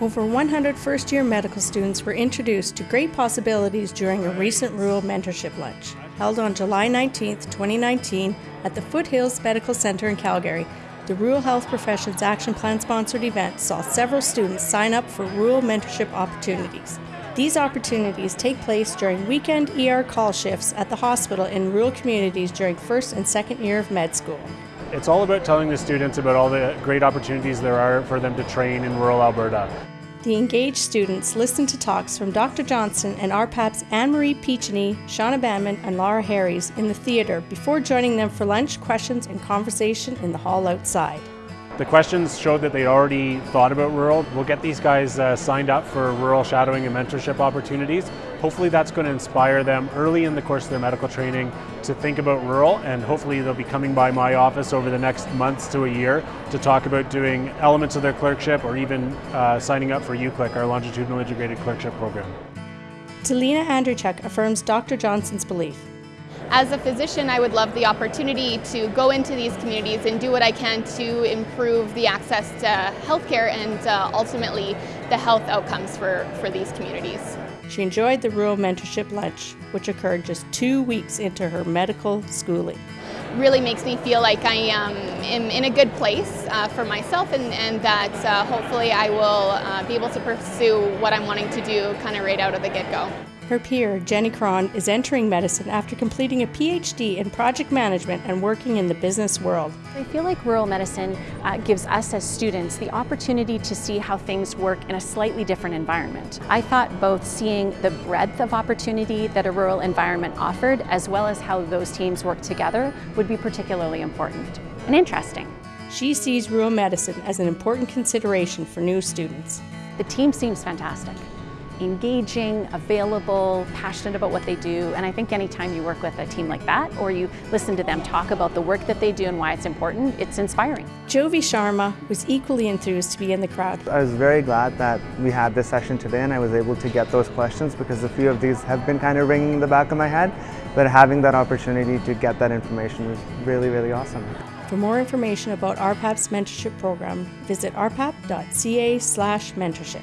Over 100 first year medical students were introduced to great possibilities during a recent rural mentorship lunch held on July 19, 2019, at the Foothills Medical Center in Calgary. The Rural Health Professions Action Plan sponsored event saw several students sign up for rural mentorship opportunities. These opportunities take place during weekend ER call shifts at the hospital in rural communities during first and second year of med school. It's all about telling the students about all the great opportunities there are for them to train in rural Alberta. The engaged students listened to talks from Dr. Johnson and RPAP's Anne-Marie Peacheny, Shauna Banman, and Laura Harries in the theatre before joining them for lunch, questions, and conversation in the hall outside. The questions showed that they'd already thought about rural. We'll get these guys uh, signed up for rural shadowing and mentorship opportunities. Hopefully that's going to inspire them early in the course of their medical training to think about rural and hopefully they'll be coming by my office over the next months to a year to talk about doing elements of their clerkship or even uh, signing up for UCLIC, our longitudinal integrated clerkship program. Talina Andrzejczyk affirms Dr. Johnson's belief as a physician, I would love the opportunity to go into these communities and do what I can to improve the access to healthcare and uh, ultimately the health outcomes for, for these communities. She enjoyed the rural mentorship lunch, which occurred just two weeks into her medical schooling. Really makes me feel like I um, am in a good place uh, for myself and, and that uh, hopefully I will uh, be able to pursue what I'm wanting to do kind of right out of the get-go. Her peer, Jenny Cron, is entering medicine after completing a PhD in project management and working in the business world. I feel like rural medicine uh, gives us as students the opportunity to see how things work in a slightly different environment. I thought both seeing the breadth of opportunity that a rural environment offered as well as how those teams work together would be particularly important and interesting. She sees rural medicine as an important consideration for new students. The team seems fantastic engaging, available, passionate about what they do. And I think anytime you work with a team like that or you listen to them talk about the work that they do and why it's important, it's inspiring. Jovi Sharma was equally enthused to be in the crowd. I was very glad that we had this session today and I was able to get those questions because a few of these have been kind of ringing in the back of my head. But having that opportunity to get that information was really, really awesome. For more information about RPAP's mentorship program, visit rpap.ca slash mentorship.